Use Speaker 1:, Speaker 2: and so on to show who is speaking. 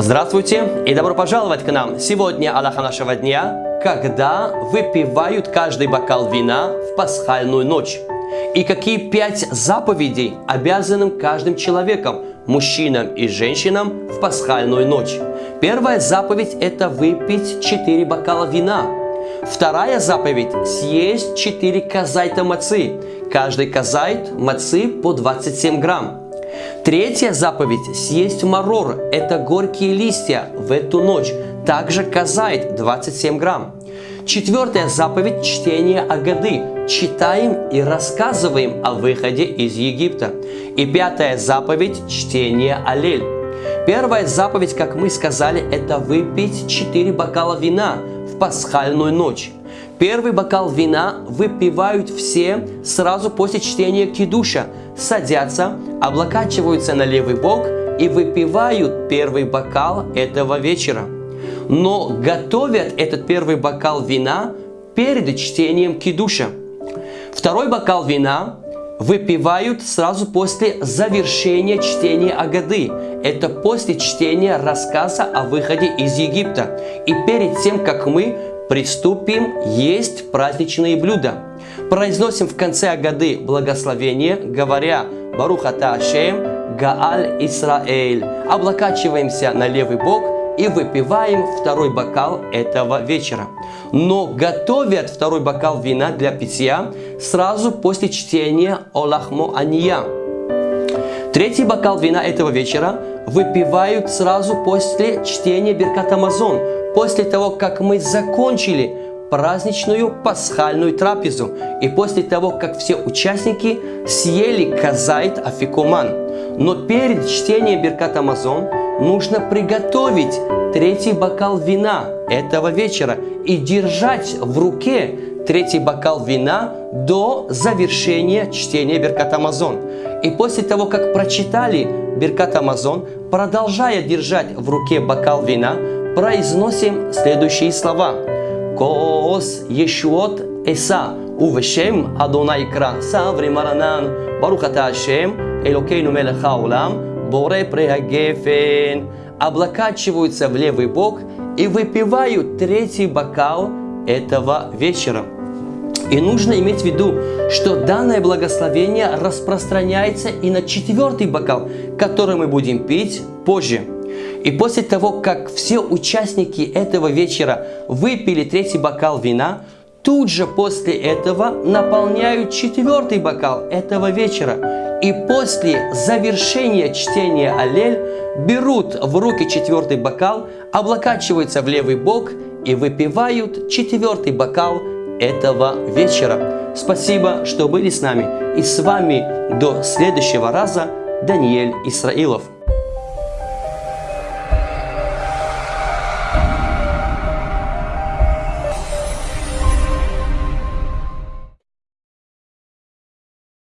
Speaker 1: Здравствуйте и добро пожаловать к нам. Сегодня Аллаха нашего дня, когда выпивают каждый бокал вина в пасхальную ночь. И какие пять заповедей обязанным каждым человеком, мужчинам и женщинам в пасхальную ночь. Первая заповедь – это выпить четыре бокала вина. Вторая заповедь – съесть четыре казайта мацы. Каждый казайт мацы по 27 грамм. Третья заповедь – съесть марор – это горькие листья в эту ночь, также казает 27 грамм. Четвертая заповедь – чтение Агады. Читаем и рассказываем о выходе из Египта. И пятая заповедь – чтение Алель. Первая заповедь, как мы сказали, это выпить 4 бокала вина в пасхальную ночь. Первый бокал вина выпивают все сразу после чтения кидуша, садятся, облокачиваются на левый бок и выпивают первый бокал этого вечера. Но готовят этот первый бокал вина перед чтением кидуша. Второй бокал вина выпивают сразу после завершения чтения Агады. Это после чтения рассказа о выходе из Египта. И перед тем, как мы приступим есть праздничные блюда. Произносим в конце Агады благословение, говоря «Баруха Ашем, Гааль Исраэль». Облокачиваемся на левый бок и выпиваем второй бокал этого вечера. Но готовят второй бокал вина для питья сразу после чтения Олахмо Ания. Третий бокал вина этого вечера выпивают сразу после чтения Беркат Амазон, после того, как мы закончили праздничную пасхальную трапезу и после того, как все участники съели казайт афикуман. Но перед чтением Беркат Амазон нужно приготовить третий бокал вина этого вечера и держать в руке третий бокал вина до завершения чтения Беркат Амазон. И после того, как прочитали Беркат Амазон, продолжая держать в руке бокал вина, произносим следующие слова. Кос Ешуот Эса Увешем Адонай Кра Саври Маранан Барухата Ашем Элокейну Мелеха Улам Боре Прехагефен облокачиваются в левый бок и выпивают третий бокал этого вечера. И нужно иметь в виду, что данное благословение распространяется и на четвертый бокал, который мы будем пить позже. И после того, как все участники этого вечера выпили третий бокал вина, тут же после этого наполняют четвертый бокал этого вечера. И после завершения чтения Аллель берут в руки четвертый бокал, облокачиваются в левый бок и выпивают четвертый бокал этого вечера. Спасибо, что были с нами. И с вами до следующего раза Даниэль Исраилов.